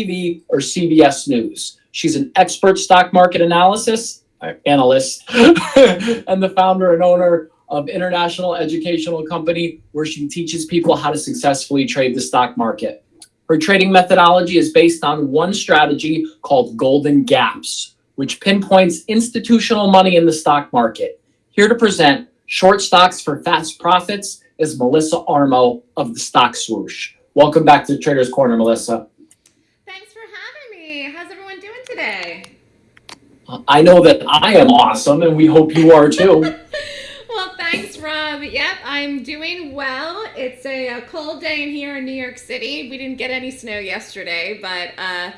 TV or CBS News. She's an expert stock market analysis analyst and the founder and owner of International Educational Company, where she teaches people how to successfully trade the stock market. Her trading methodology is based on one strategy called Golden Gaps, which pinpoints institutional money in the stock market. Here to present short stocks for fast profits is Melissa Armo of the Stock Swoosh. Welcome back to Trader's Corner, Melissa. Thanks for having me. How's everyone doing today? I know that I am awesome, and we hope you are too. well, thanks, Rob. Yep, I'm doing well. It's a, a, cold day in here in New York City. We didn't get any snow yesterday, but uh,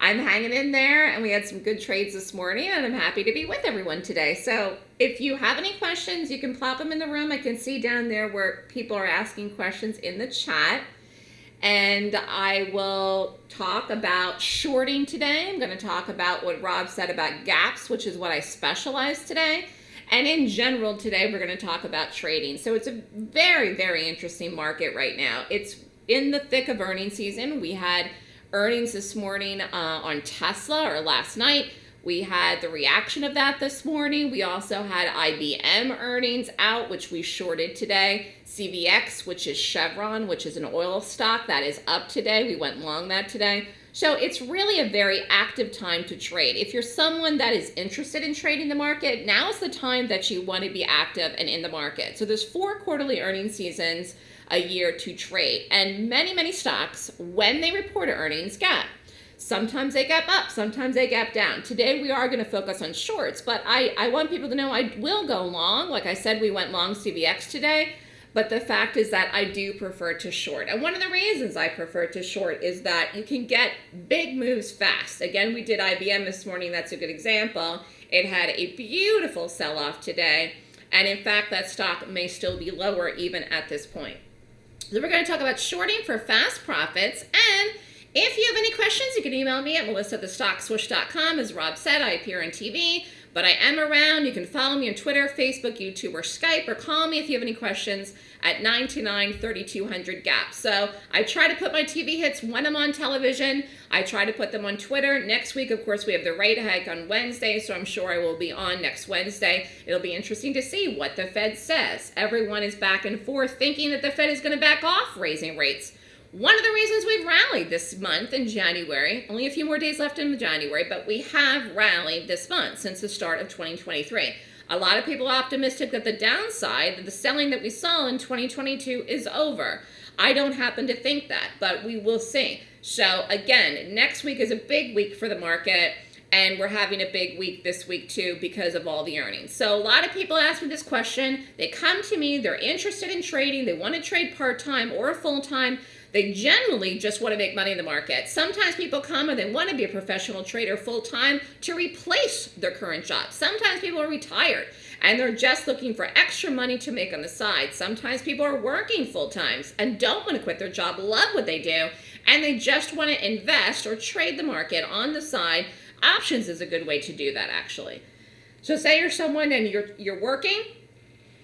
I'm hanging in there, and we had some good trades this morning, and I'm happy to be with everyone today. So if you have any questions, you can plop them in the room. I can see down there where people are asking questions in the chat and I will talk about shorting today. I'm going to talk about what Rob said about gaps, which is what I specialize today. And in general today, we're going to talk about trading. So it's a very, very interesting market right now. It's in the thick of earnings season. We had earnings this morning uh, on Tesla or last night. We had the reaction of that this morning. We also had IBM earnings out, which we shorted today. CVX, which is Chevron, which is an oil stock that is up today. We went long that today. So it's really a very active time to trade. If you're someone that is interested in trading the market, now is the time that you want to be active and in the market. So there's four quarterly earnings seasons a year to trade. And many, many stocks, when they report earnings, gap. Sometimes they gap up, sometimes they gap down. Today we are going to focus on shorts, but I, I want people to know I will go long. Like I said, we went long CVX today, but the fact is that I do prefer to short. And one of the reasons I prefer to short is that you can get big moves fast. Again, we did IBM this morning. That's a good example. It had a beautiful sell-off today. And in fact, that stock may still be lower even at this point. So we're going to talk about shorting for fast profits and if you have any questions, you can email me at melissa@thestockswoosh.com. As Rob said, I appear on TV, but I am around. You can follow me on Twitter, Facebook, YouTube, or Skype, or call me if you have any questions at 929-3200-GAP. So I try to put my TV hits when I'm on television. I try to put them on Twitter. Next week, of course, we have the rate hike on Wednesday, so I'm sure I will be on next Wednesday. It'll be interesting to see what the Fed says. Everyone is back and forth thinking that the Fed is going to back off raising rates. One of the reasons we've rallied this month in January, only a few more days left in January, but we have rallied this month since the start of 2023. A lot of people are optimistic that the downside, that the selling that we saw in 2022 is over. I don't happen to think that, but we will see. So again, next week is a big week for the market and we're having a big week this week too because of all the earnings. So a lot of people ask me this question. They come to me, they're interested in trading, they want to trade part-time or full-time. They generally just want to make money in the market. Sometimes people come and they want to be a professional trader full time to replace their current job. Sometimes people are retired and they're just looking for extra money to make on the side. Sometimes people are working full times and don't want to quit their job, love what they do, and they just want to invest or trade the market on the side. Options is a good way to do that actually. So say you're someone and you're you're working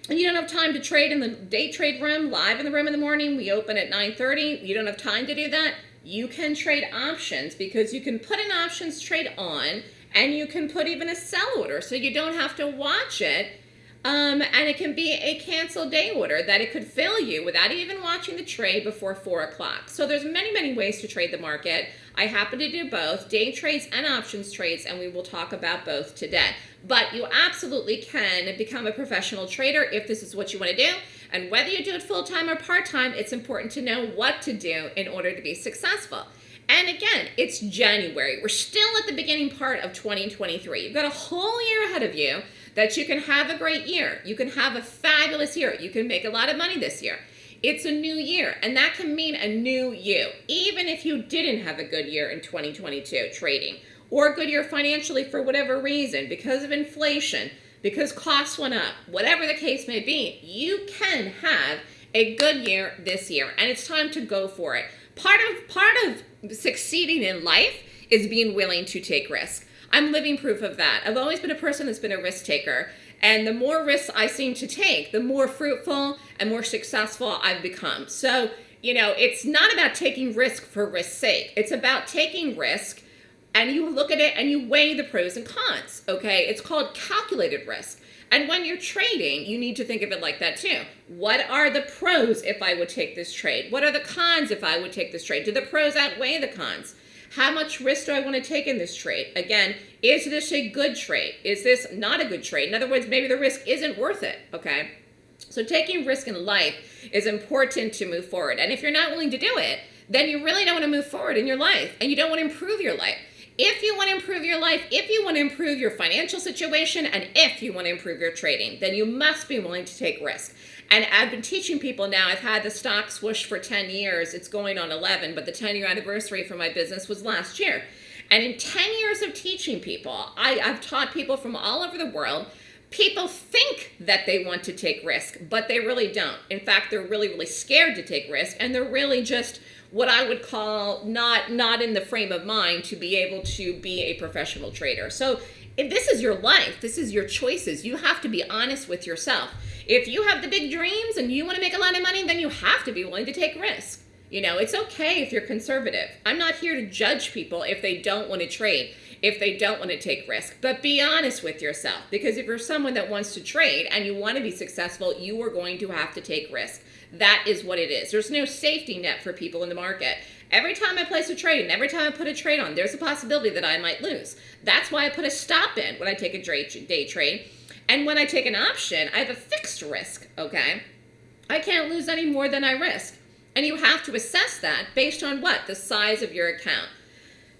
and you don't have time to trade in the day trade room, live in the room in the morning, we open at 9.30, you don't have time to do that, you can trade options because you can put an options trade on and you can put even a sell order so you don't have to watch it. Um, and it can be a cancel day order that it could fill you without even watching the trade before 4 o'clock. So there's many, many ways to trade the market. I happen to do both, day trades and options trades, and we will talk about both today. But you absolutely can become a professional trader if this is what you want to do. And whether you do it full-time or part-time, it's important to know what to do in order to be successful. And again, it's January. We're still at the beginning part of 2023. You've got a whole year ahead of you that you can have a great year. You can have a fabulous year. You can make a lot of money this year. It's a new year, and that can mean a new you, even if you didn't have a good year in 2022 trading or a good year financially for whatever reason, because of inflation, because costs went up, whatever the case may be, you can have a good year this year, and it's time to go for it. Part of, part of succeeding in life is being willing to take risk. I'm living proof of that. I've always been a person that's been a risk taker. And the more risks I seem to take, the more fruitful and more successful I've become. So you know, it's not about taking risk for risk's sake. It's about taking risk and you look at it and you weigh the pros and cons, okay? It's called calculated risk. And when you're trading, you need to think of it like that too. What are the pros if I would take this trade? What are the cons if I would take this trade? Do the pros outweigh the cons? How much risk do I want to take in this trade? Again, is this a good trade? Is this not a good trade? In other words, maybe the risk isn't worth it, okay? So taking risk in life is important to move forward. And if you're not willing to do it, then you really don't want to move forward in your life and you don't want to improve your life. If you want to improve your life, if you want to improve your financial situation, and if you want to improve your trading, then you must be willing to take risk. And I've been teaching people now, I've had the stock swoosh for 10 years. It's going on 11, but the 10 year anniversary for my business was last year. And in 10 years of teaching people, I, I've taught people from all over the world people think that they want to take risk, but they really don't. In fact, they're really, really scared to take risk, and they're really just what I would call not not in the frame of mind to be able to be a professional trader. So if this is your life, this is your choices. You have to be honest with yourself. If you have the big dreams and you want to make a lot of money, then you have to be willing to take risk. You know, it's okay if you're conservative. I'm not here to judge people if they don't want to trade, if they don't want to take risk. But be honest with yourself because if you're someone that wants to trade and you want to be successful, you are going to have to take risk. That is what it is. There's no safety net for people in the market. Every time I place a trade and every time I put a trade on, there's a possibility that I might lose. That's why I put a stop in when I take a day trade. And when I take an option, I have a fixed risk, okay? I can't lose any more than I risk. And you have to assess that based on what? The size of your account.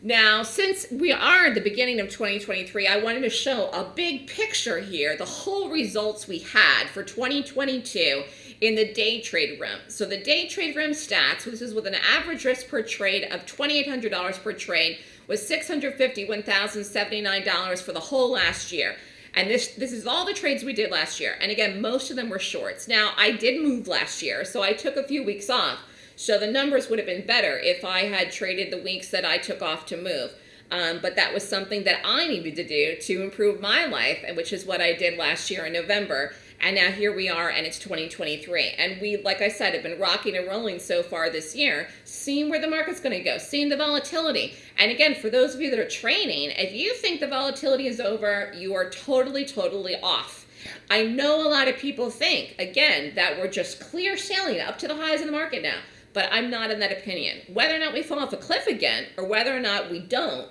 Now, since we are at the beginning of 2023, I wanted to show a big picture here, the whole results we had for 2022 in the day trade room. So the day trade room stats, this is with an average risk per trade of $2,800 per trade, was $651,079 for the whole last year. And this this is all the trades we did last year. And again, most of them were shorts. Now, I did move last year, so I took a few weeks off. So the numbers would have been better if I had traded the weeks that I took off to move. Um, but that was something that I needed to do to improve my life, and which is what I did last year in November. And now here we are, and it's 2023. And we, like I said, have been rocking and rolling so far this year, seeing where the market's going to go, seeing the volatility. And again, for those of you that are trading, if you think the volatility is over, you are totally, totally off. I know a lot of people think, again, that we're just clear sailing up to the highs in the market now but I'm not in that opinion. Whether or not we fall off a cliff again or whether or not we don't,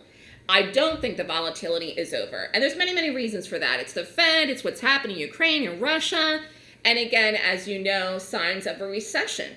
I don't think the volatility is over. And there's many, many reasons for that. It's the Fed, it's what's happening in Ukraine and Russia, and again, as you know, signs of a recession.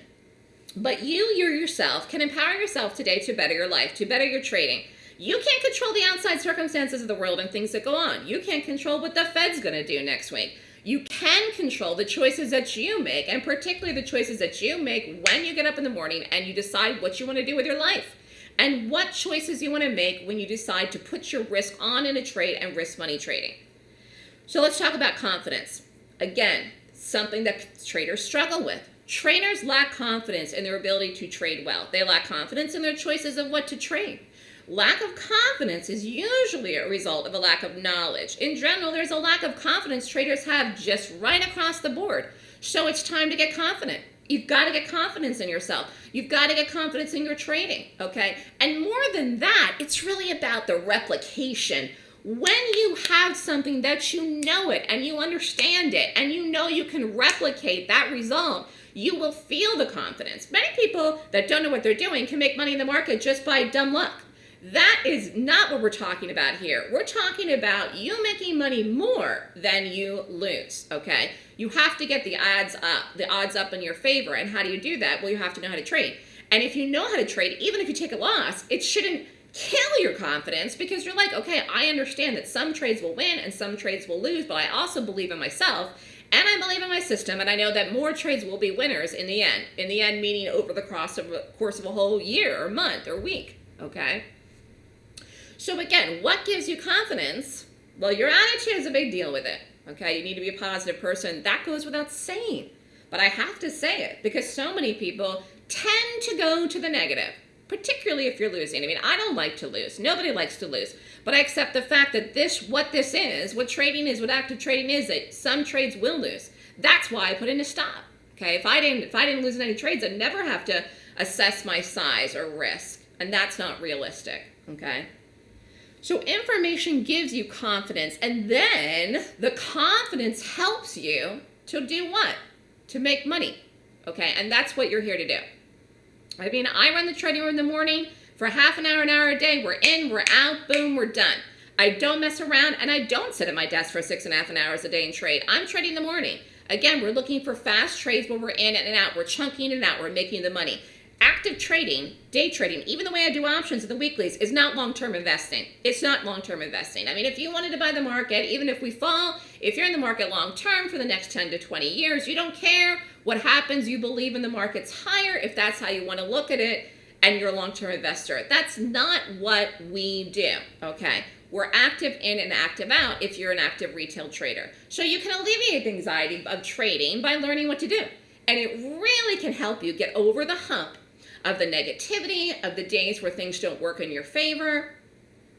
But you, you yourself, can empower yourself today to better your life, to better your trading. You can't control the outside circumstances of the world and things that go on. You can't control what the Fed's going to do next week. You can control the choices that you make, and particularly the choices that you make when you get up in the morning and you decide what you want to do with your life. And what choices you want to make when you decide to put your risk on in a trade and risk money trading. So let's talk about confidence. Again, something that traders struggle with. Traders lack confidence in their ability to trade well. They lack confidence in their choices of what to trade. Lack of confidence is usually a result of a lack of knowledge. In general, there's a lack of confidence traders have just right across the board. So it's time to get confident. You've got to get confidence in yourself. You've got to get confidence in your trading, okay? And more than that, it's really about the replication. When you have something that you know it and you understand it and you know you can replicate that result, you will feel the confidence. Many people that don't know what they're doing can make money in the market just by dumb luck. That is not what we're talking about here. We're talking about you making money more than you lose, okay? You have to get the odds up, the odds up in your favor. And how do you do that? Well, you have to know how to trade. And if you know how to trade, even if you take a loss, it shouldn't kill your confidence because you're like, okay, I understand that some trades will win and some trades will lose, but I also believe in myself and I believe in my system, and I know that more trades will be winners in the end. In the end, meaning over the course of, course of a whole year or month or week, okay? So again, what gives you confidence? Well, your attitude is a big deal with it. Okay, you need to be a positive person. That goes without saying. But I have to say it because so many people tend to go to the negative, particularly if you're losing. I mean, I don't like to lose. Nobody likes to lose. But I accept the fact that this, what this is, what trading is, what active trading is, that some trades will lose. That's why I put in a stop. Okay, if I didn't, if I didn't lose any trades, I'd never have to assess my size or risk. And that's not realistic, okay? So information gives you confidence, and then the confidence helps you to do what? To make money, okay? And that's what you're here to do. I mean, I run the trading room in the morning for half an hour, an hour a day. We're in, we're out, boom, we're done. I don't mess around, and I don't sit at my desk for six and a half an hours a day and trade. I'm trading in the morning. Again, we're looking for fast trades where we're in and out. We're chunking it out. We're making the money active trading, day trading, even the way I do options in the weeklies, is not long-term investing. It's not long-term investing. I mean, if you wanted to buy the market, even if we fall, if you're in the market long-term for the next 10 to 20 years, you don't care what happens. You believe in the market's higher if that's how you want to look at it and you're a long-term investor. That's not what we do, okay? We're active in and active out if you're an active retail trader. So you can alleviate the anxiety of trading by learning what to do. And it really can help you get over the hump of the negativity, of the days where things don't work in your favor.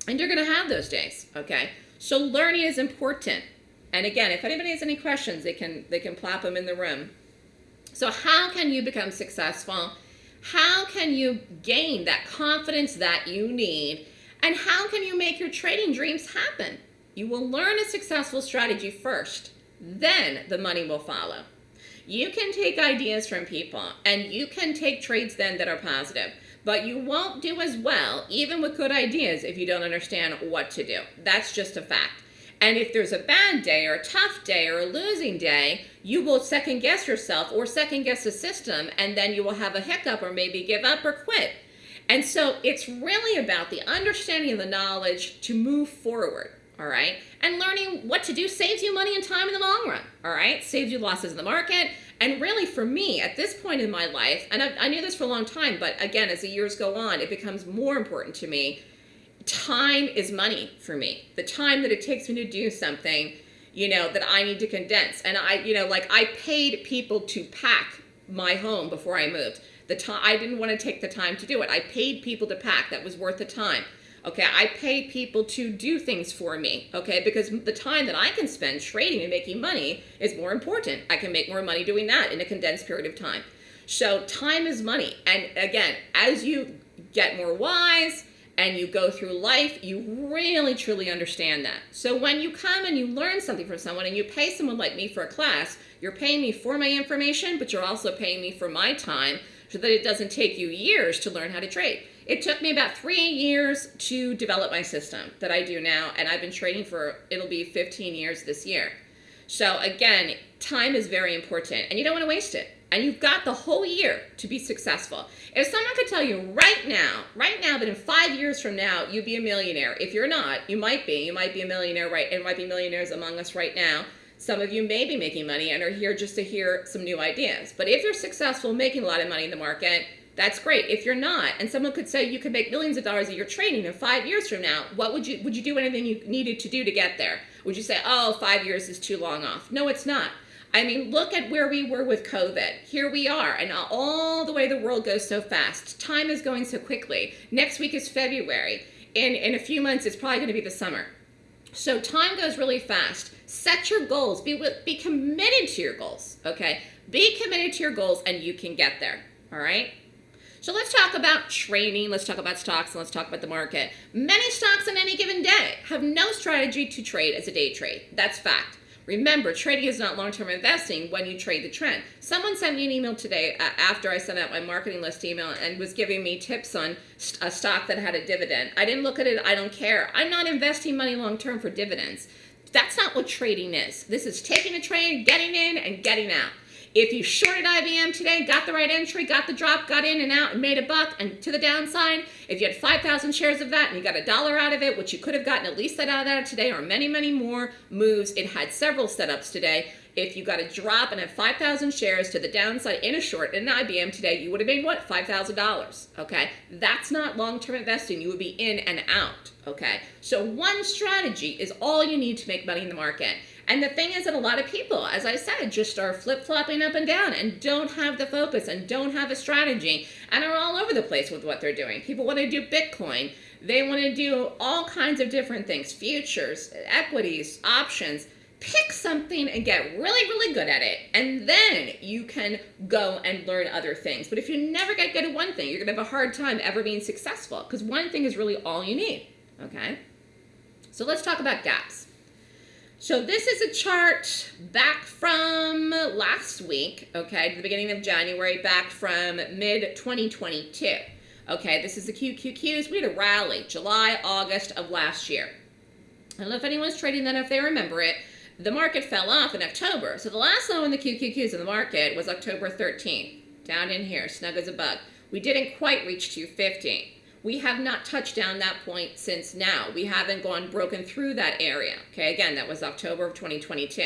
And you're going to have those days, okay? So learning is important. And again, if anybody has any questions, they can, they can plop them in the room. So how can you become successful? How can you gain that confidence that you need? And how can you make your trading dreams happen? You will learn a successful strategy first. Then the money will follow. You can take ideas from people and you can take traits then that are positive, but you won't do as well, even with good ideas, if you don't understand what to do. That's just a fact. And if there's a bad day or a tough day or a losing day, you will second guess yourself or second guess the system, and then you will have a hiccup or maybe give up or quit. And so it's really about the understanding of the knowledge to move forward all right? And learning what to do saves you money and time in the long run, all right? Saves you losses in the market. And really for me, at this point in my life, and I, I knew this for a long time, but again, as the years go on, it becomes more important to me. Time is money for me. The time that it takes me to do something, you know, that I need to condense. And I, you know, like I paid people to pack my home before I moved. The time I didn't want to take the time to do it. I paid people to pack. That was worth the time. Okay, I pay people to do things for me, okay, because the time that I can spend trading and making money is more important. I can make more money doing that in a condensed period of time. So time is money. And again, as you get more wise and you go through life, you really truly understand that. So when you come and you learn something from someone and you pay someone like me for a class, you're paying me for my information, but you're also paying me for my time so that it doesn't take you years to learn how to trade. It took me about three years to develop my system that I do now, and I've been trading for, it'll be 15 years this year. So again, time is very important, and you don't want to waste it. And you've got the whole year to be successful. If someone could tell you right now, right now, that in five years from now, you'd be a millionaire. If you're not, you might be. You might be a millionaire, right? And might be millionaires among us right now. Some of you may be making money and are here just to hear some new ideas. But if you're successful making a lot of money in the market, that's great. If you're not, and someone could say you could make millions of dollars a year training in five years from now, what would you would you do anything you needed to do to get there? Would you say, oh, five years is too long off? No, it's not. I mean, look at where we were with COVID. Here we are, and all the way the world goes so fast. Time is going so quickly. Next week is February. In, in a few months, it's probably going to be the summer. So time goes really fast. Set your goals. Be, be committed to your goals, okay? Be committed to your goals, and you can get there, all right? So let's talk about trading, let's talk about stocks, and let's talk about the market. Many stocks on any given day have no strategy to trade as a day trade. That's fact. Remember, trading is not long-term investing when you trade the trend. Someone sent me an email today uh, after I sent out my marketing list email and was giving me tips on st a stock that had a dividend. I didn't look at it. I don't care. I'm not investing money long-term for dividends. That's not what trading is. This is taking a trade, getting in, and getting out. If you shorted IBM today, got the right entry, got the drop, got in and out, and made a buck, and to the downside, if you had 5,000 shares of that and you got a dollar out of it, which you could have gotten at least that out of that today, or many, many more moves, it had several setups today. If you got a drop and had 5,000 shares to the downside in a short in an IBM today, you would have made what? $5,000, okay? That's not long-term investing. You would be in and out, okay? So one strategy is all you need to make money in the market. And the thing is that a lot of people, as I said, just are flip-flopping up and down and don't have the focus and don't have a strategy and are all over the place with what they're doing. People want to do Bitcoin. They want to do all kinds of different things, futures, equities, options. pick something and get really, really good at it. And then you can go and learn other things. But if you never get good at one thing, you're going to have a hard time ever being successful because one thing is really all you need. Okay? So let's talk about gaps. So this is a chart back from last week, okay, to the beginning of January, back from mid 2022. Okay, this is the QQQs. We had a rally July, August of last year. I don't know if anyone's trading that, if they remember it. The market fell off in October. So the last low in the QQQs in the market was October 13th, down in here, snug as a bug. We didn't quite reach 250 we have not touched down that point since now. We haven't gone broken through that area. Okay, again, that was October of 2022.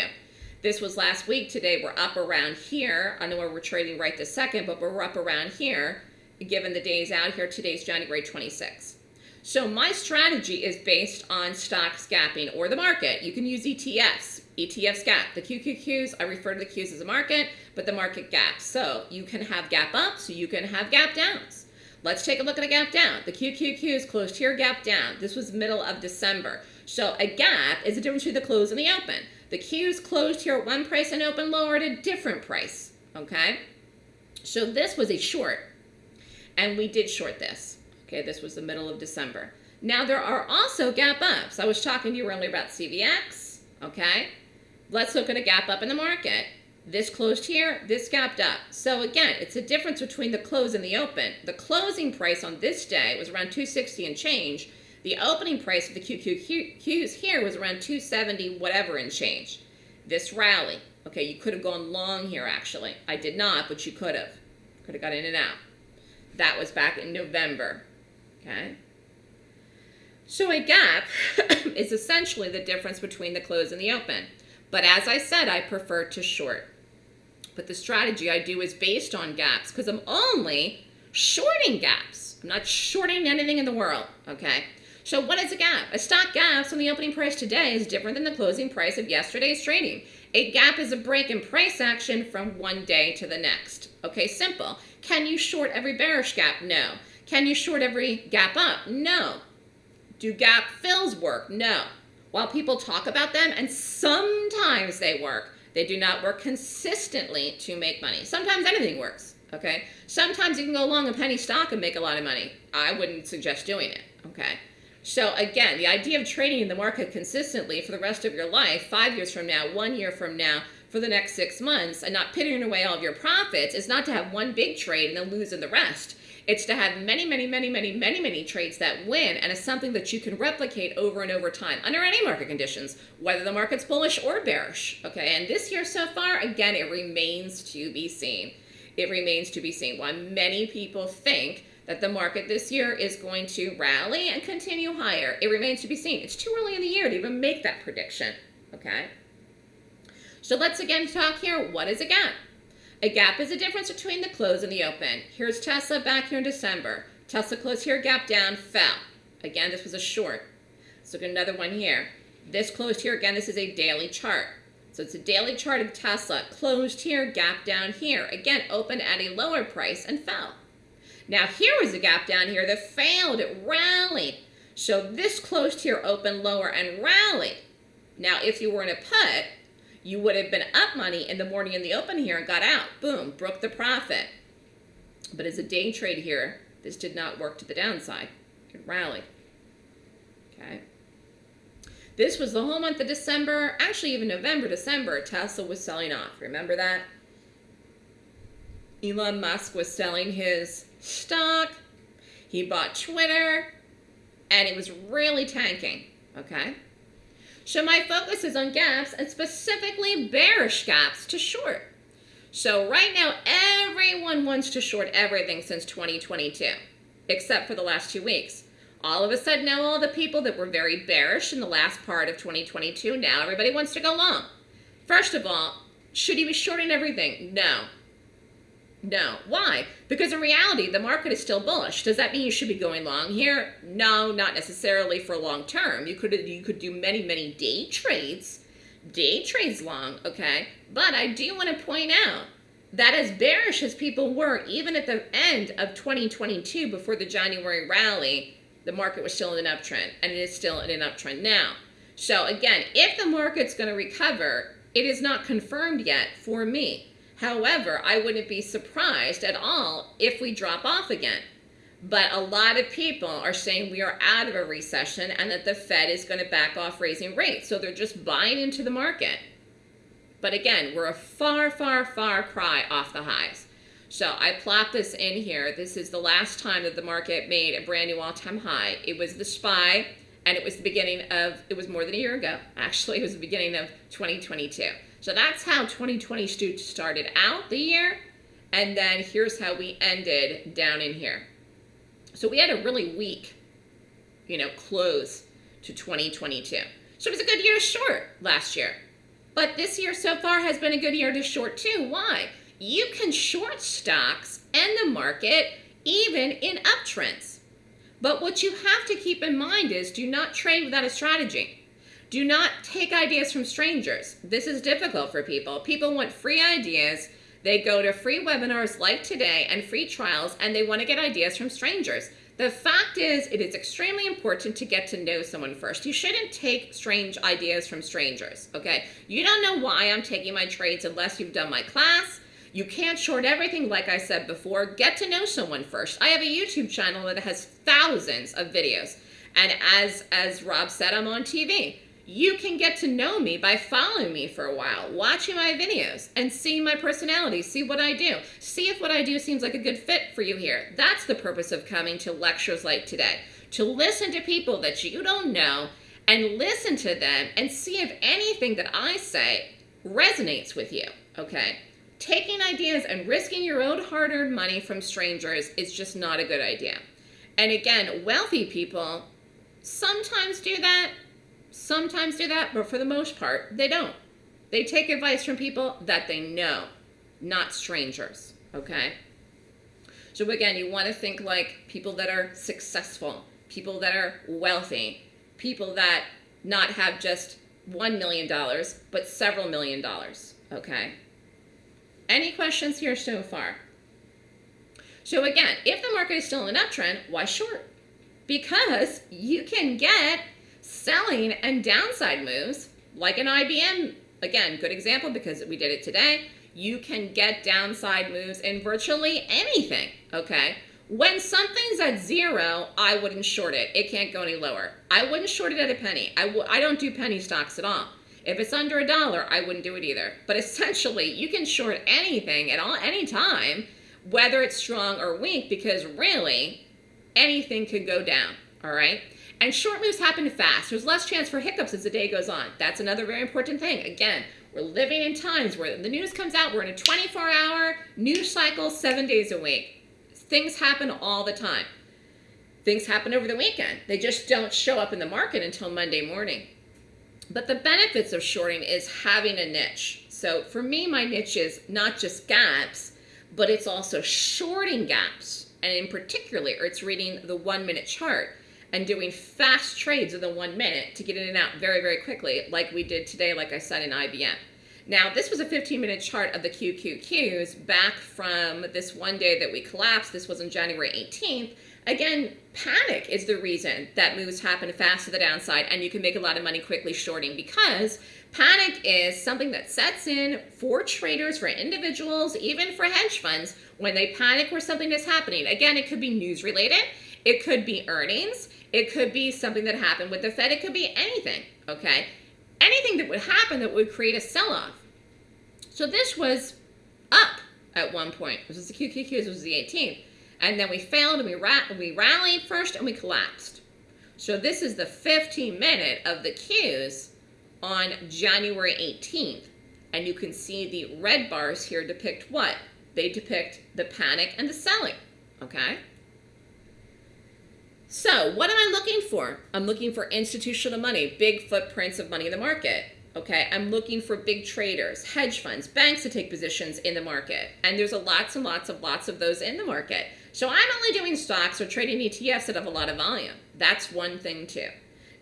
This was last week. Today we're up around here. I know we're trading right this second, but we're up around here. Given the days out here, today's January 26th. So my strategy is based on stocks gapping or the market. You can use ETFs. ETFs gap. The QQQs, I refer to the Qs as a market, but the market gaps. So you can have gap ups, you can have gap downs. Let's take a look at a gap down. The QQQ is closed here, gap down. This was middle of December. So a gap is the difference between the close and the open. The Q's closed here at one price and open lower at a different price, okay? So this was a short, and we did short this. Okay, this was the middle of December. Now there are also gap ups. I was talking to you earlier about CVX, okay? Let's look at a gap up in the market. This closed here, this gapped up. So again, it's a difference between the close and the open. The closing price on this day was around 260 and change. The opening price of the QQQs here was around 270 whatever and change. This rally, okay, you could have gone long here actually. I did not, but you could have. Could have got in and out. That was back in November, okay? So a gap is essentially the difference between the close and the open. But as I said, I prefer to short. But the strategy I do is based on gaps because I'm only shorting gaps. I'm not shorting anything in the world, okay? So what is a gap? A stock gaps on the opening price today is different than the closing price of yesterday's trading. A gap is a break in price action from one day to the next. Okay, simple. Can you short every bearish gap? No. Can you short every gap up? No. Do gap fills work? No. While people talk about them, and sometimes they work, they do not work consistently to make money. Sometimes anything works, okay? Sometimes you can go long a penny stock and make a lot of money. I wouldn't suggest doing it, okay? So again, the idea of trading in the market consistently for the rest of your life, five years from now, one year from now, for the next six months, and not pitting away all of your profits is not to have one big trade and then losing the rest. It's to have many, many, many, many, many, many trades that win, and it's something that you can replicate over and over time under any market conditions, whether the market's bullish or bearish. Okay, and this year so far, again, it remains to be seen. It remains to be seen. Why many people think that the market this year is going to rally and continue higher, it remains to be seen. It's too early in the year to even make that prediction. Okay. So let's again talk here. What is a gap? A gap is the difference between the close and the open. Here's Tesla back here in December. Tesla closed here, gap down, fell. Again, this was a short. Look at another one here. This closed here, again, this is a daily chart. So it's a daily chart of Tesla. Closed here, gap down here. Again, opened at a lower price and fell. Now here was a gap down here that failed. It rallied. So this closed here, opened lower and rallied. Now if you were in a put, you would have been up money in the morning in the open here and got out. Boom, broke the profit. But as a day trade here, this did not work to the downside. It rallied. Okay. This was the whole month of December, actually even November, December, Tesla was selling off. Remember that? Elon Musk was selling his stock. He bought Twitter, and it was really tanking, okay? So my focus is on gaps and specifically bearish gaps to short. So right now, everyone wants to short everything since 2022, except for the last two weeks. All of a sudden now all the people that were very bearish in the last part of 2022, now everybody wants to go long. First of all, should you be shorting everything? No. No. Why? Because in reality, the market is still bullish. Does that mean you should be going long here? No, not necessarily for long term. You could you could do many, many day trades, day trades long, okay? But I do want to point out that as bearish as people were, even at the end of 2022, before the January rally, the market was still in an uptrend, and it is still in an uptrend now. So again, if the market's going to recover, it is not confirmed yet for me. However, I wouldn't be surprised at all if we drop off again. But a lot of people are saying we are out of a recession and that the Fed is going to back off raising rates. So they're just buying into the market. But again, we're a far, far, far cry off the highs. So I plot this in here. This is the last time that the market made a brand new all-time high. It was the SPY, and it was the beginning of, it was more than a year ago. Actually, it was the beginning of 2022. So that's how 2022 started out the year. And then here's how we ended down in here. So we had a really weak, you know, close to 2022. So it was a good year to short last year. But this year so far has been a good year to short too. Why? You can short stocks and the market even in uptrends. But what you have to keep in mind is do not trade without a strategy. Do not take ideas from strangers. This is difficult for people. People want free ideas. They go to free webinars like today and free trials and they want to get ideas from strangers. The fact is, it is extremely important to get to know someone first. You shouldn't take strange ideas from strangers, okay? You don't know why I'm taking my trades unless you've done my class. You can't short everything like I said before. Get to know someone first. I have a YouTube channel that has thousands of videos. And as, as Rob said, I'm on TV. You can get to know me by following me for a while, watching my videos, and seeing my personality, see what I do. See if what I do seems like a good fit for you here. That's the purpose of coming to lectures like today. To listen to people that you don't know and listen to them and see if anything that I say resonates with you, okay? Taking ideas and risking your own hard-earned money from strangers is just not a good idea. And again, wealthy people sometimes do that, sometimes do that, but for the most part, they don't. They take advice from people that they know, not strangers, okay? So again, you want to think like people that are successful, people that are wealthy, people that not have just $1 million, but several million dollars, okay? Any questions here so far? So again, if the market is still in an uptrend, why short? Because you can get selling and downside moves, like an IBM, again, good example because we did it today, you can get downside moves in virtually anything, okay? When something's at zero, I wouldn't short it. It can't go any lower. I wouldn't short it at a penny. I w I don't do penny stocks at all. If it's under a dollar, I wouldn't do it either. But essentially, you can short anything at all, any time, whether it's strong or weak, because really, anything could go down, all right? And short moves happen fast. There's less chance for hiccups as the day goes on. That's another very important thing. Again, we're living in times where the news comes out, we're in a 24-hour news cycle, seven days a week. Things happen all the time. Things happen over the weekend. They just don't show up in the market until Monday morning. But the benefits of shorting is having a niche. So for me, my niche is not just gaps, but it's also shorting gaps. And in particular, it's reading the one minute chart and doing fast trades in the one minute to get in and out very, very quickly, like we did today, like I said in IBM. Now, this was a 15 minute chart of the QQQs back from this one day that we collapsed. This was on January 18th. Again, panic is the reason that moves happen fast to the downside and you can make a lot of money quickly shorting because panic is something that sets in for traders, for individuals, even for hedge funds when they panic where something is happening. Again, it could be news related. It could be earnings. It could be something that happened with the Fed. It could be anything, okay? Anything that would happen that would create a sell-off. So this was up at one point. This was the QQQ, this was the 18th. And then we failed and we, ra we rallied first and we collapsed. So this is the 15 minute of the Qs on January 18th. And you can see the red bars here depict what? They depict the panic and the selling, okay? So what am I looking for? I'm looking for institutional money, big footprints of money in the market. Okay, I'm looking for big traders, hedge funds, banks to take positions in the market. And there's a lots and lots of lots of those in the market. So I'm only doing stocks or trading ETFs that have a lot of volume. That's one thing too.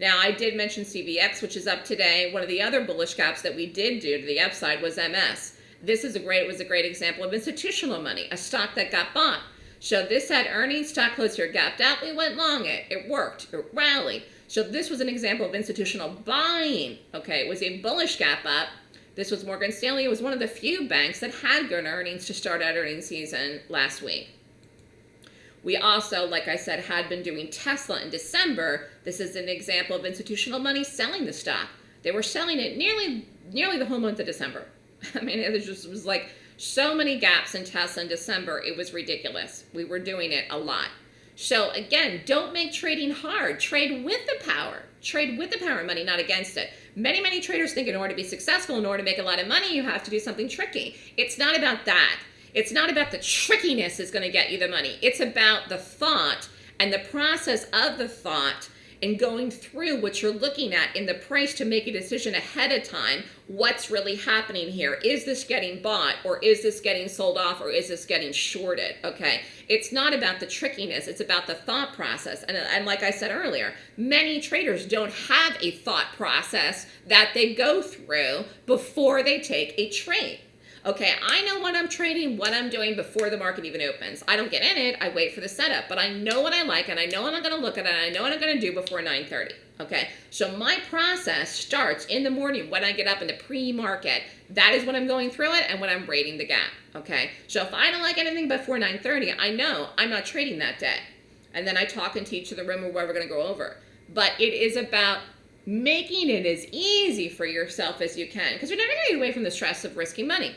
Now I did mention CVX, which is up today. One of the other bullish gaps that we did do to the upside was MS. This is a great It was a great example of institutional money, a stock that got bought. So this had earnings, stock closed here, gapped out, we went long it. It worked, it rallied. So this was an example of institutional buying. Okay, it was a bullish gap up. This was Morgan Stanley. It was one of the few banks that had good earnings to start out earnings season last week. We also, like I said, had been doing Tesla in December. This is an example of institutional money selling the stock. They were selling it nearly nearly the whole month of December. I mean, it just was like so many gaps in Tesla in December. It was ridiculous. We were doing it a lot. So again, don't make trading hard. Trade with the power. Trade with the power of money, not against it. Many, many traders think in order to be successful, in order to make a lot of money, you have to do something tricky. It's not about that. It's not about the trickiness is going to get you the money. It's about the thought and the process of the thought and going through what you're looking at in the price to make a decision ahead of time what's really happening here? Is this getting bought or is this getting sold off or is this getting shorted? Okay? It's not about the trickiness it's about the thought process. And, and like i said earlier many traders don't have a thought process that they go through before they take a trade Okay, I know what I'm trading, what I'm doing before the market even opens. I don't get in it, I wait for the setup, but I know what I like and I know what I'm gonna look at and I know what I'm gonna do before 9.30. Okay, so my process starts in the morning when I get up in the pre-market. That is when I'm going through it and when I'm rating the gap. Okay, so if I don't like anything before 9.30, I know I'm not trading that day. And then I talk and teach to the room where we're gonna go over. But it is about making it as easy for yourself as you can because you're never gonna get away from the stress of risking money.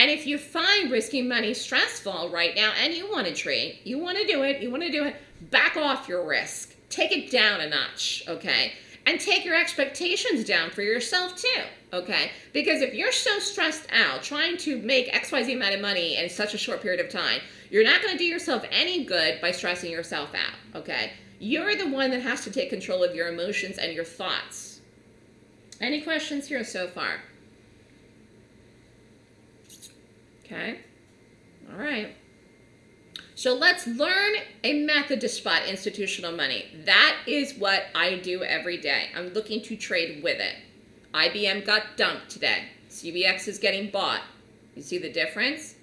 And if you find risking money stressful right now and you want to trade, you want to do it, you want to do it, back off your risk. Take it down a notch, okay? And take your expectations down for yourself too, okay? Because if you're so stressed out trying to make XYZ amount of money in such a short period of time, you're not going to do yourself any good by stressing yourself out, okay? You're the one that has to take control of your emotions and your thoughts. Any questions here so far? Okay. All right. So let's learn a method to spot institutional money. That is what I do every day. I'm looking to trade with it. IBM got dumped today. CVX is getting bought. You see the difference?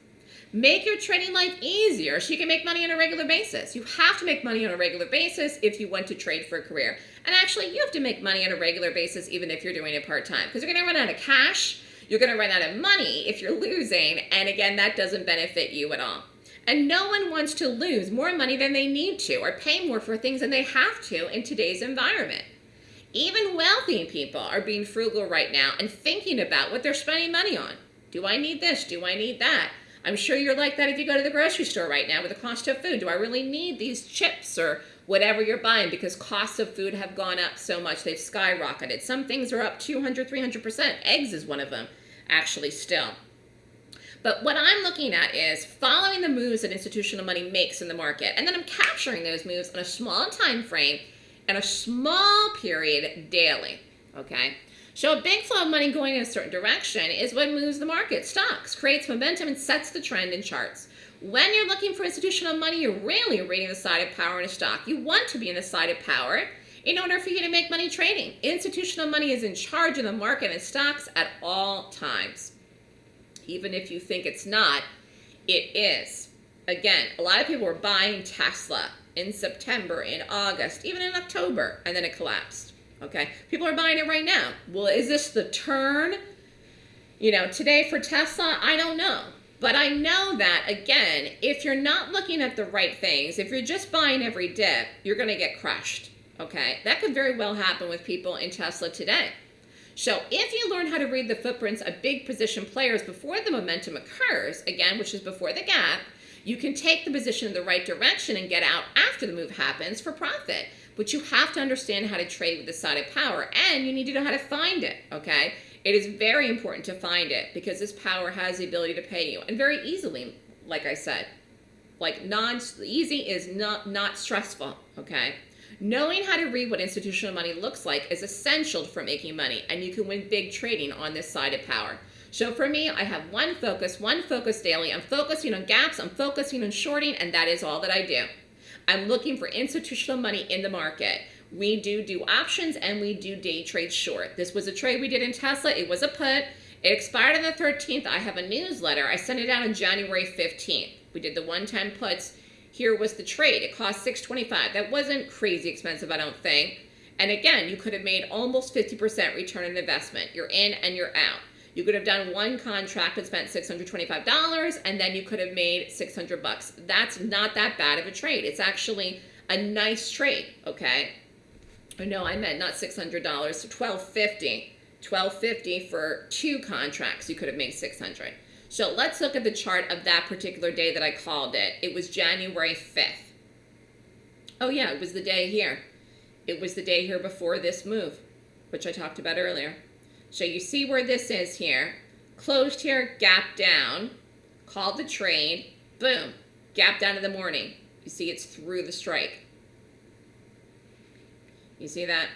Make your trading life easier so you can make money on a regular basis. You have to make money on a regular basis if you want to trade for a career. And actually, you have to make money on a regular basis even if you're doing it part-time because you're going to run out of cash you're going to run out of money if you're losing. And again, that doesn't benefit you at all. And no one wants to lose more money than they need to or pay more for things than they have to in today's environment. Even wealthy people are being frugal right now and thinking about what they're spending money on. Do I need this? Do I need that? I'm sure you're like that if you go to the grocery store right now with the cost of food. Do I really need these chips or whatever you're buying because costs of food have gone up so much. They've skyrocketed. Some things are up 200, 300%. Eggs is one of them, actually, still. But what I'm looking at is following the moves that institutional money makes in the market, and then I'm capturing those moves on a small time frame and a small period daily, okay? So a big flow of money going in a certain direction is what moves the market. Stocks, creates momentum, and sets the trend in charts. When you're looking for institutional money, you're really reading the side of power in a stock. You want to be in the side of power in order for you to make money trading. Institutional money is in charge of the market and stocks at all times. Even if you think it's not, it is. Again, a lot of people were buying Tesla in September, in August, even in October, and then it collapsed. Okay, people are buying it right now. Well, is this the turn? You know, today for Tesla, I don't know. But I know that, again, if you're not looking at the right things, if you're just buying every dip, you're going to get crushed. Okay, that could very well happen with people in Tesla today. So if you learn how to read the footprints of big position players before the momentum occurs, again, which is before the gap, you can take the position in the right direction and get out after the move happens for profit. But you have to understand how to trade with the side of power and you need to know how to find it, okay? It is very important to find it because this power has the ability to pay you and very easily, like I said. Like non easy is not not stressful, okay? Knowing how to read what institutional money looks like is essential for making money and you can win big trading on this side of power. So for me, I have one focus, one focus daily. I'm focusing on gaps, I'm focusing on shorting, and that is all that I do. I'm looking for institutional money in the market. We do do options and we do day trade short. This was a trade we did in Tesla. It was a put. It expired on the 13th. I have a newsletter. I sent it out on January 15th. We did the 110 puts. Here was the trade. It cost 625. That wasn't crazy expensive, I don't think. And again, you could have made almost 50% return on investment. You're in and you're out. You could have done one contract and spent $625 and then you could have made 600 bucks. That's not that bad of a trade. It's actually a nice trade, okay? No, I meant not $600, so 1250. 1250 for two contracts, you could have made 600. So let's look at the chart of that particular day that I called it. It was January 5th. Oh yeah, it was the day here. It was the day here before this move, which I talked about earlier. So you see where this is here. Closed here, gap down, called the trade, boom, gap down in the morning. You see it's through the strike. You see that?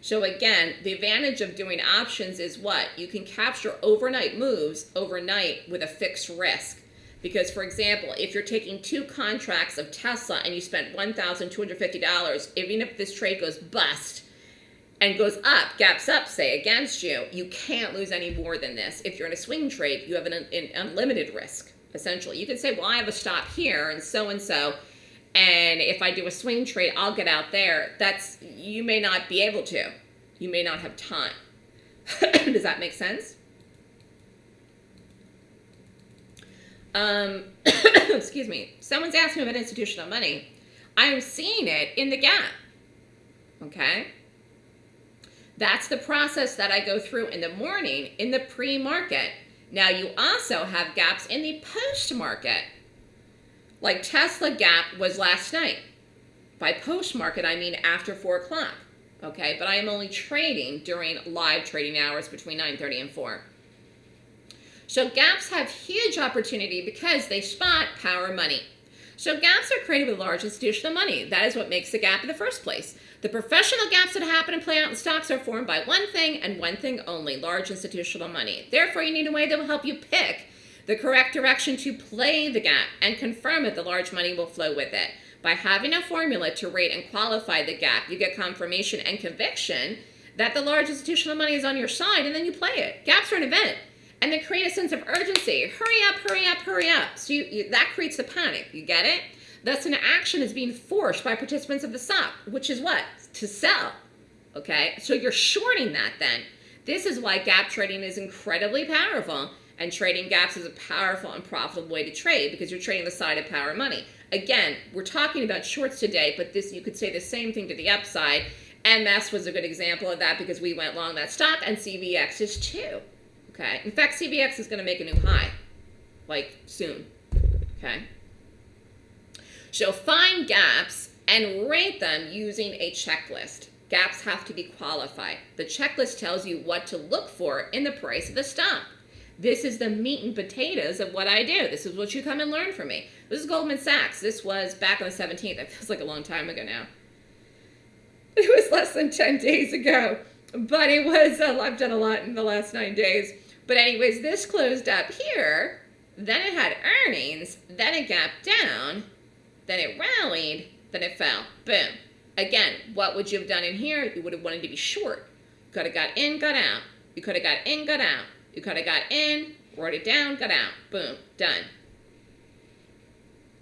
So again, the advantage of doing options is what? You can capture overnight moves overnight with a fixed risk. Because for example, if you're taking two contracts of Tesla and you spent $1,250, even if this trade goes bust and goes up, gaps up, say, against you, you can't lose any more than this. If you're in a swing trade, you have an, an unlimited risk, essentially. You can say, well, I have a stop here and so-and-so, and if I do a swing trade, I'll get out there. That's, you may not be able to. You may not have time. Does that make sense? Um, excuse me. Someone's asking about institutional money. I'm seeing it in the gap. Okay? That's the process that I go through in the morning in the pre-market. Now you also have gaps in the post-market. Like Tesla gap was last night. By post-market, I mean after 4 o'clock. Okay, but I am only trading during live trading hours between 9.30 and 4. So gaps have huge opportunity because they spot power money. So gaps are created with large institutional money. That is what makes the gap in the first place. The professional gaps that happen and play out in stocks are formed by one thing and one thing only, large institutional money. Therefore, you need a way that will help you pick the correct direction to play the gap and confirm that the large money will flow with it. By having a formula to rate and qualify the gap, you get confirmation and conviction that the large institutional money is on your side and then you play it. Gaps are an event and they create a sense of urgency. Hurry up, hurry up, hurry up. So you, you, that creates the panic. You get it? Thus, an action is being forced by participants of the stock, which is what? To sell. Okay? So you're shorting that then. This is why gap trading is incredibly powerful, and trading gaps is a powerful and profitable way to trade because you're trading the side of power money. Again, we're talking about shorts today, but this you could say the same thing to the upside. MS was a good example of that because we went long that stock, and CVX is too. Okay. In fact, CVX is going to make a new high, like soon. Okay. So find gaps and rate them using a checklist. Gaps have to be qualified. The checklist tells you what to look for in the price of the stock. This is the meat and potatoes of what I do. This is what you come and learn from me. This is Goldman Sachs. This was back on the 17th. It feels like a long time ago now. It was less than 10 days ago. But it was, uh, I've done a lot in the last nine days. But anyways, this closed up here, then it had earnings, then it gapped down, then it rallied, then it fell. Boom. Again, what would you have done in here? You would have wanted to be short. You could have got in, got out. You could have got in, got out. You could have got in, wrote it down, got out. Boom. Done.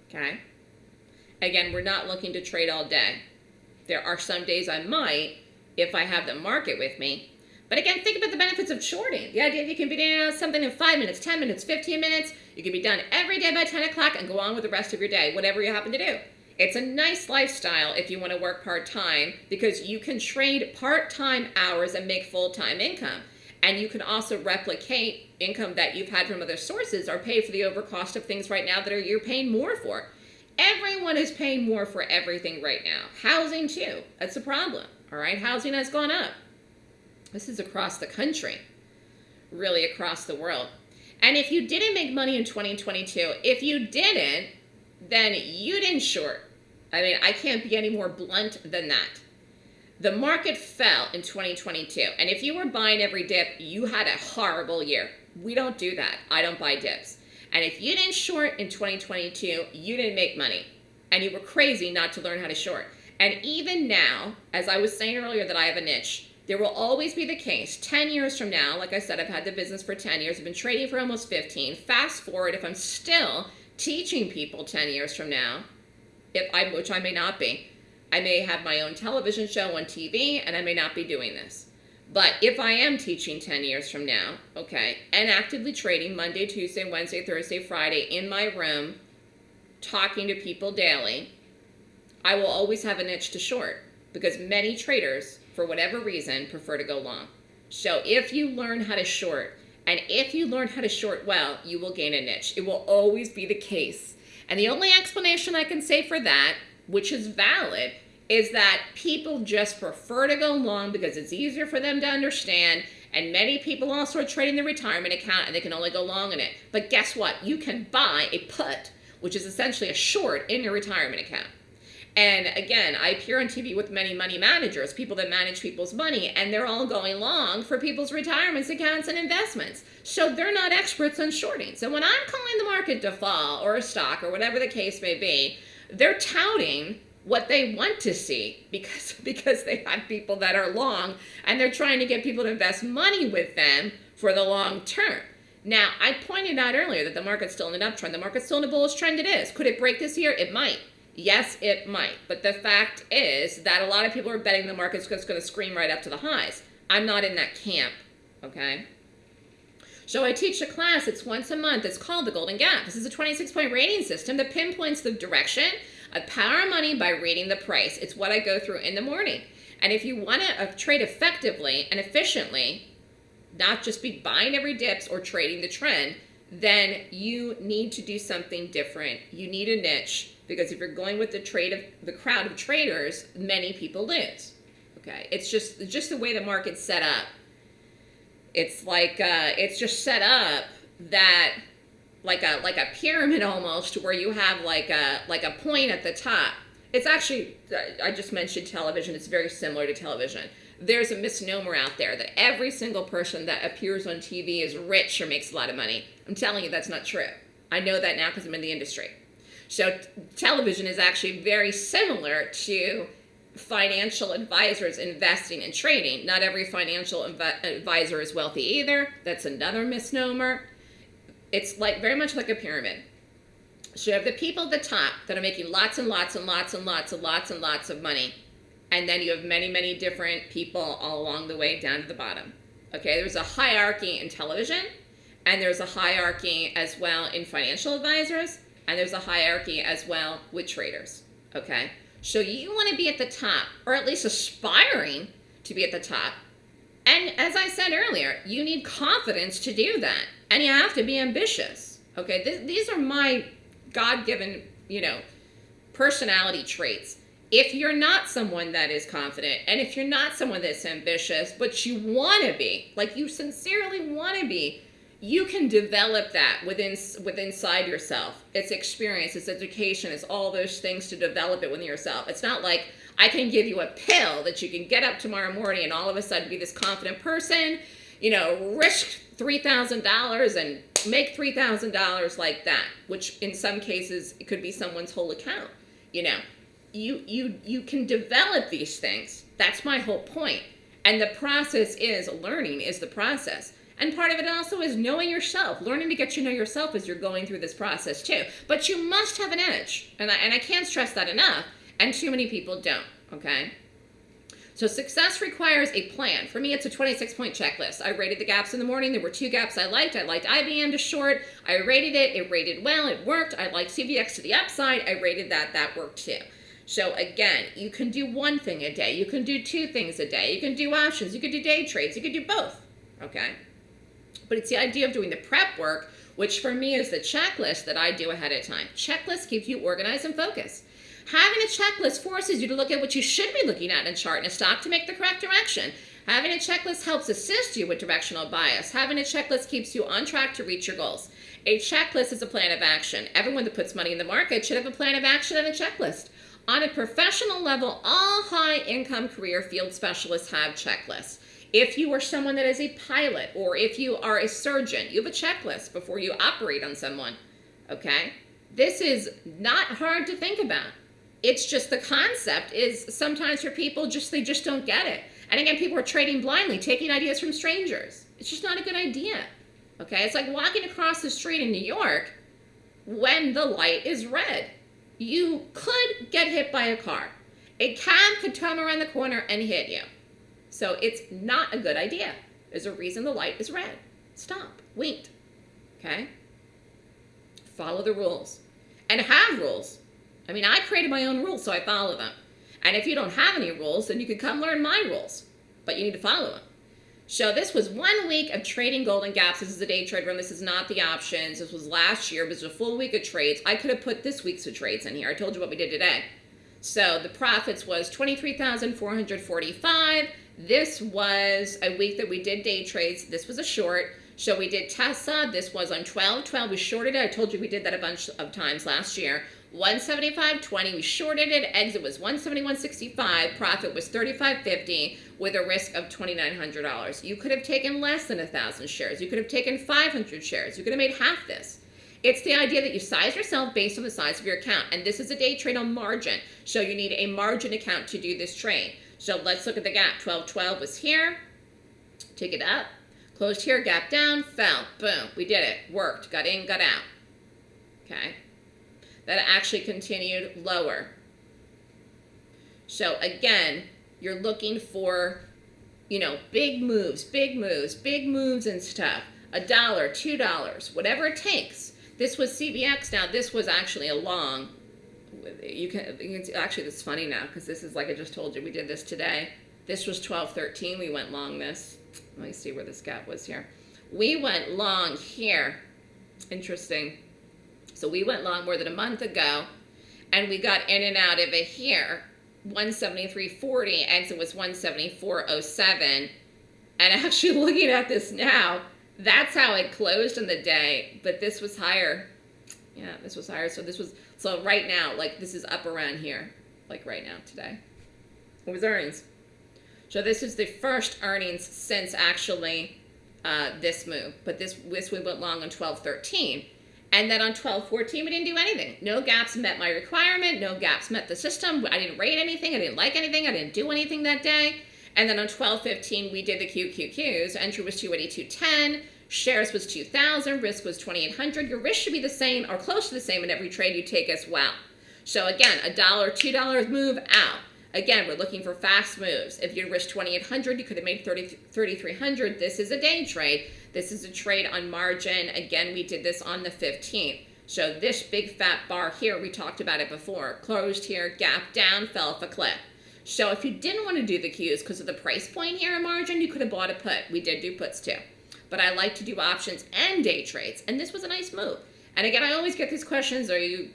Okay? Again, we're not looking to trade all day. There are some days I might, if I have the market with me, but again, think about the benefits of shorting. The idea that you can be doing something in 5 minutes, 10 minutes, 15 minutes. You can be done every day by 10 o'clock and go on with the rest of your day, whatever you happen to do. It's a nice lifestyle if you want to work part-time because you can trade part-time hours and make full-time income. And you can also replicate income that you've had from other sources or pay for the overcost of things right now that are, you're paying more for. Everyone is paying more for everything right now. Housing too. That's a problem. All right, housing has gone up. This is across the country, really across the world. And if you didn't make money in 2022, if you didn't, then you didn't short. I mean, I can't be any more blunt than that. The market fell in 2022. And if you were buying every dip, you had a horrible year. We don't do that. I don't buy dips. And if you didn't short in 2022, you didn't make money. And you were crazy not to learn how to short. And even now, as I was saying earlier that I have a niche, there will always be the case 10 years from now, like I said, I've had the business for 10 years, I've been trading for almost 15. Fast forward, if I'm still teaching people 10 years from now, if I, which I may not be, I may have my own television show on TV and I may not be doing this. But if I am teaching 10 years from now, okay, and actively trading Monday, Tuesday, Wednesday, Thursday, Friday in my room, talking to people daily, I will always have a niche to short because many traders, for whatever reason, prefer to go long. So if you learn how to short, and if you learn how to short well, you will gain a niche. It will always be the case. And the only explanation I can say for that, which is valid, is that people just prefer to go long because it's easier for them to understand. And many people also are trading the retirement account and they can only go long in it. But guess what? You can buy a put, which is essentially a short in your retirement account. And again, I appear on TV with many money managers, people that manage people's money, and they're all going long for people's retirements accounts and investments. So they're not experts on shorting. So when I'm calling the market to fall or a stock or whatever the case may be, they're touting what they want to see because because they have people that are long and they're trying to get people to invest money with them for the long term. Now, I pointed out earlier that the market's still in an uptrend. The market's still in a bullish trend. It is. Could it break this year? It might. Yes, it might. But the fact is that a lot of people are betting the market's just going to scream right up to the highs. I'm not in that camp, okay? So I teach a class, it's once a month. It's called the Golden Gap. This is a 26-point rating system that pinpoints the direction of power money by reading the price. It's what I go through in the morning. And if you want to uh, trade effectively and efficiently, not just be buying every dips or trading the trend, then you need to do something different. You need a niche because if you're going with the trade of the crowd of traders, many people lose. Okay, it's just just the way the market's set up. It's like uh, it's just set up that like a like a pyramid almost where you have like a like a point at the top. It's actually I just mentioned television. It's very similar to television. There's a misnomer out there that every single person that appears on TV is rich or makes a lot of money. I'm telling you that's not true. I know that now because I'm in the industry. So television is actually very similar to financial advisors investing and trading. Not every financial advisor is wealthy either. That's another misnomer. It's like very much like a pyramid. So you have the people at the top that are making lots and lots and lots and lots and lots and lots of money. And then you have many, many different people all along the way down to the bottom. Okay, there's a hierarchy in television, and there's a hierarchy as well in financial advisors, and there's a hierarchy as well with traders. Okay, so you want to be at the top, or at least aspiring to be at the top. And as I said earlier, you need confidence to do that, and you have to be ambitious. Okay, Th these are my God-given, you know, personality traits. If you're not someone that is confident, and if you're not someone that's ambitious, but you want to be, like you sincerely want to be, you can develop that within within inside yourself. It's experience, it's education, it's all those things to develop it within yourself. It's not like I can give you a pill that you can get up tomorrow morning and all of a sudden be this confident person, you know, risk $3,000 and make $3,000 like that, which in some cases it could be someone's whole account, you know. You you you can develop these things. That's my whole point. And the process is learning is the process. And part of it also is knowing yourself, learning to get to know yourself as you're going through this process too. But you must have an edge. And I, and I can't stress that enough. And too many people don't, okay? So success requires a plan. For me, it's a 26 point checklist. I rated the gaps in the morning. There were two gaps I liked. I liked IBM to short. I rated it. It rated well. It worked. I liked CVX to the upside. I rated that. That worked too. So again, you can do one thing a day. You can do two things a day. You can do options. You can do day trades. You can do both, okay? But it's the idea of doing the prep work, which for me is the checklist that I do ahead of time. Checklist keeps you organized and focused. Having a checklist forces you to look at what you should be looking at in a chart and a stock to make the correct direction. Having a checklist helps assist you with directional bias. Having a checklist keeps you on track to reach your goals. A checklist is a plan of action. Everyone that puts money in the market should have a plan of action and a checklist. On a professional level, all high income career field specialists have checklists. If you are someone that is a pilot or if you are a surgeon, you have a checklist before you operate on someone, okay? This is not hard to think about. It's just the concept is sometimes for people, just they just don't get it. And again, people are trading blindly, taking ideas from strangers. It's just not a good idea, okay? It's like walking across the street in New York when the light is red. You could get hit by a car. A cab could come around the corner and hit you. So it's not a good idea. There's a reason the light is red. Stop. Wait. Okay? Follow the rules. And have rules. I mean, I created my own rules, so I follow them. And if you don't have any rules, then you can come learn my rules. But you need to follow them. So this was one week of trading golden gaps. This is the day trade room. This is not the options. This was last year. This was a full week of trades. I could have put this week's of trades in here. I told you what we did today. So the profits was 23,445. This was a week that we did day trades. This was a short. So we did Tesla. This was on 12. 12 we shorted it. I told you we did that a bunch of times last year. 175.20, we shorted it. Exit was 171.65. Profit was 35.50 with a risk of $2,900. You could have taken less than a 1,000 shares. You could have taken 500 shares. You could have made half this. It's the idea that you size yourself based on the size of your account. And this is a day trade on margin. So you need a margin account to do this trade. So let's look at the gap. 12.12 was here. Take it up. Closed here, gap down, fell. Boom. We did it. Worked. Got in, got out. Okay that actually continued lower. So again, you're looking for, you know, big moves, big moves, big moves and stuff. A dollar, two dollars, whatever it takes. This was CVX. now. This was actually a long. You can, actually, this is funny now because this is like I just told you. We did this today. This was 12.13. We went long this. Let me see where this gap was here. We went long here. Interesting. So we went long more than a month ago and we got in and out of it here. 173.40, exit was 174.07. And oh actually looking at this now, that's how it closed in the day, but this was higher. Yeah, this was higher. So this was, so right now, like this is up around here, like right now today. What was earnings? So this is the first earnings since actually uh, this move, but this, this we went long on 12.13. And then on 1214, we didn't do anything. No gaps met my requirement. No gaps met the system. I didn't rate anything. I didn't like anything. I didn't do anything that day. And then on 1215, we did the QQQs. Entry was 282.10. Shares was 2,000. Risk was 2,800. Your risk should be the same or close to the same in every trade you take as well. So again, a dollar, two dollars move out. Again, we're looking for fast moves. If you risk 2,800, you could have made 3,300. This is a day trade. This is a trade on margin. Again, we did this on the 15th. So this big fat bar here, we talked about it before. Closed here, gap down, fell off a cliff. So if you didn't want to do the cues because of the price point here in margin, you could have bought a put. We did do puts too. But I like to do options and day trades. And this was a nice move. And again, I always get these questions, are you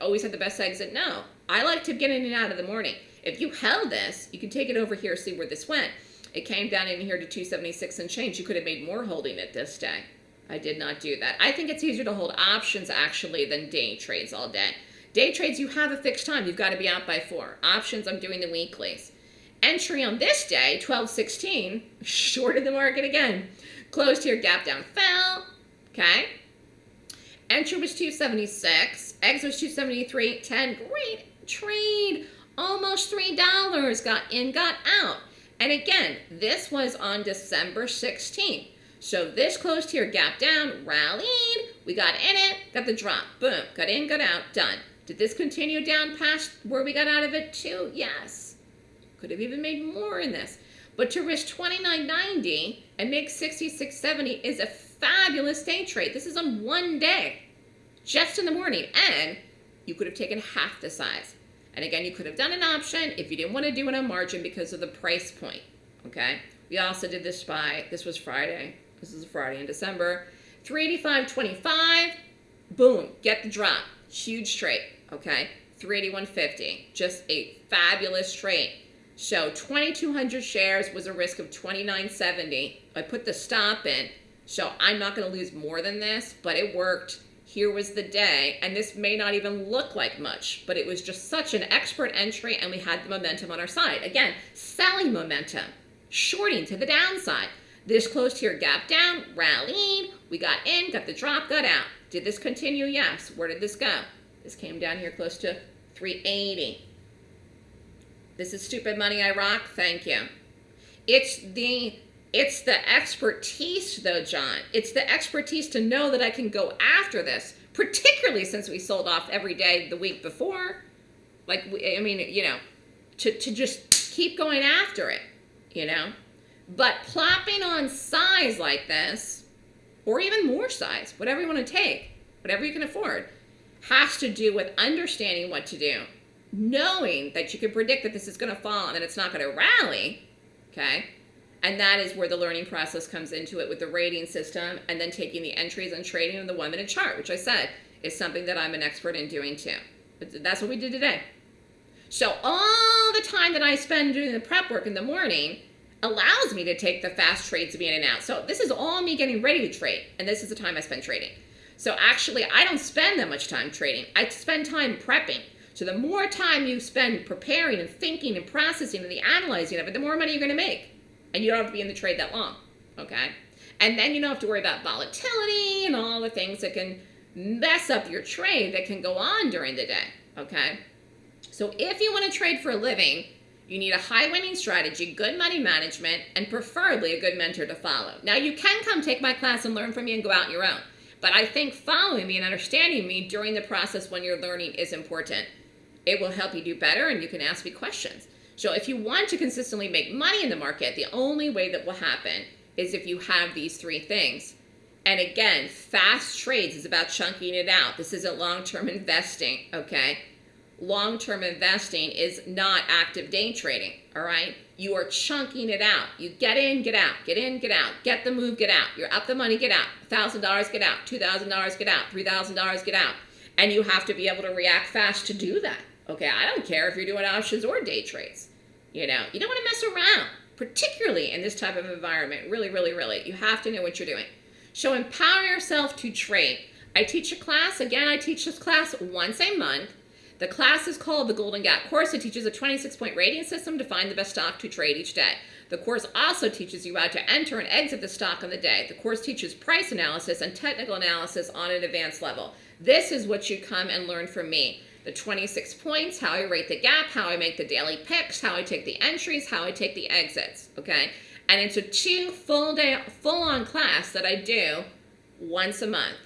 always had the best exit? No. I like to get in and out of the morning. If you held this, you can take it over here, see where this went. It came down in here to 276 and change. You could have made more holding it this day. I did not do that. I think it's easier to hold options actually than day trades all day. Day trades, you have a fixed time. You've got to be out by four. Options, I'm doing the weeklies. Entry on this day, 1216, shorted the market again. Closed here, gap down, fell. Okay. Entry was 276. Exit was 273. 10. Great trade. Almost $3. Got in, got out. And again, this was on December 16th. So this closed here, gap down, rallied, we got in it, got the drop, boom, got in, got out, done. Did this continue down past where we got out of it too? Yes. Could have even made more in this. But to risk 29.90 and make 66.70 is a fabulous day trade. This is on one day, just in the morning, and you could have taken half the size. And again, you could have done an option if you didn't want to do it on margin because of the price point, okay? We also did this by, this was Friday. This is a Friday in December. 385.25, boom, get the drop. Huge trade, okay? 381.50, just a fabulous trade. So 2,200 shares was a risk of 29.70. I put the stop in, so I'm not going to lose more than this, but it worked here was the day, and this may not even look like much, but it was just such an expert entry and we had the momentum on our side. Again, selling momentum, shorting to the downside. This closed here, gap down, rallied, we got in, got the drop, got out. Did this continue? Yes. Where did this go? This came down here close to 380. This is stupid money I rock. Thank you. It's the it's the expertise, though, John. It's the expertise to know that I can go after this, particularly since we sold off every day the week before. Like, I mean, you know, to, to just keep going after it, you know? But plopping on size like this, or even more size, whatever you want to take, whatever you can afford, has to do with understanding what to do, knowing that you can predict that this is going to fall and that it's not going to rally, okay? And that is where the learning process comes into it with the rating system and then taking the entries and trading in the one minute chart, which I said is something that I'm an expert in doing too. But that's what we did today. So all the time that I spend doing the prep work in the morning allows me to take the fast trades to be in and out. So this is all me getting ready to trade, and this is the time I spend trading. So actually, I don't spend that much time trading. I spend time prepping. So the more time you spend preparing and thinking and processing and the analyzing of it, the more money you're going to make. And you don't have to be in the trade that long, okay? And then you don't have to worry about volatility and all the things that can mess up your trade that can go on during the day, okay? So if you want to trade for a living, you need a high winning strategy, good money management, and preferably a good mentor to follow. Now, you can come take my class and learn from me and go out on your own. But I think following me and understanding me during the process when you're learning is important. It will help you do better and you can ask me questions. So if you want to consistently make money in the market, the only way that will happen is if you have these three things. And again, fast trades is about chunking it out. This isn't long-term investing, okay? long-term investing is not active day trading, all right? You are chunking it out. You get in, get out, get in, get out, get the move, get out. You're up the money, get out. $1,000, get out. $2,000, get out. $3,000, get out. And you have to be able to react fast to do that. Okay, I don't care if you're doing options or day trades. You know, you don't want to mess around, particularly in this type of environment. Really, really, really. You have to know what you're doing. So empower yourself to trade. I teach a class. Again, I teach this class once a month. The class is called the Golden Gap course. It teaches a 26-point rating system to find the best stock to trade each day. The course also teaches you how to enter and exit the stock on the day. The course teaches price analysis and technical analysis on an advanced level. This is what you come and learn from me. The 26 points, how I rate the gap, how I make the daily picks, how I take the entries, how I take the exits, okay? And it's a two full day, full on class that I do once a month,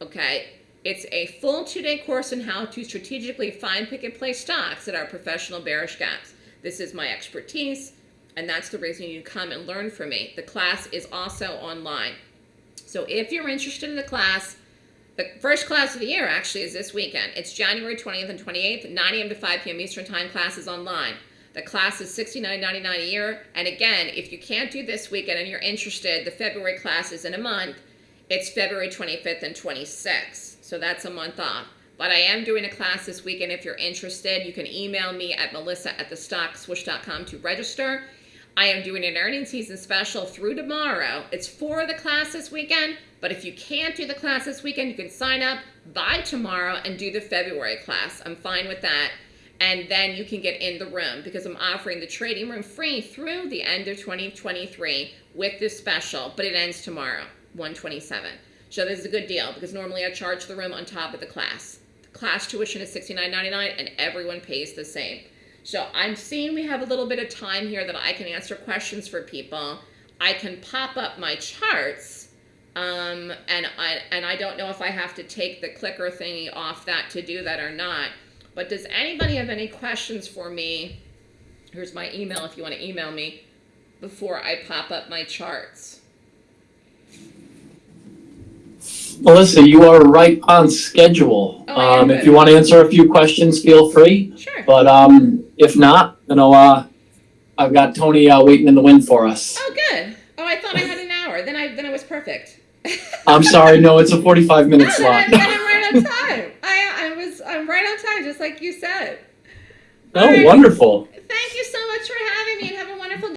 okay? It's a full two-day course on how to strategically find, pick, and play stocks that are professional bearish gaps. This is my expertise, and that's the reason you come and learn from me. The class is also online. So if you're interested in the class, the first class of the year actually is this weekend. It's January 20th and 28th, 9 a.m. to 5 p.m. Eastern Time. Class is online. The class is $69.99 a year. And again, if you can't do this weekend and you're interested, the February class is in a month. It's February 25th and 26th so that's a month off. But I am doing a class this weekend. If you're interested, you can email me at melissa at thestockswoosh.com to register. I am doing an earning season special through tomorrow. It's for the class this weekend, but if you can't do the class this weekend, you can sign up by tomorrow and do the February class. I'm fine with that. And then you can get in the room because I'm offering the trading room free through the end of 2023 with this special, but it ends tomorrow, 127. So this is a good deal because normally I charge the room on top of the class. The class tuition is $69.99 and everyone pays the same. So I'm seeing we have a little bit of time here that I can answer questions for people. I can pop up my charts um, and, I, and I don't know if I have to take the clicker thingy off that to do that or not. But does anybody have any questions for me? Here's my email if you want to email me before I pop up my charts. Melissa, you are right on schedule. Oh, Um, if you want to answer a few questions, feel free. Sure. But, um, if not, you know, uh, I've got Tony, uh, waiting in the wind for us. Oh, good. Oh, I thought I had an hour. Then I then I was perfect. I'm sorry, no, it's a forty-five minute No, slot. I'm- I'm right on time. I I was I'm right on time, just like you said. Oh, wonderful. Thank you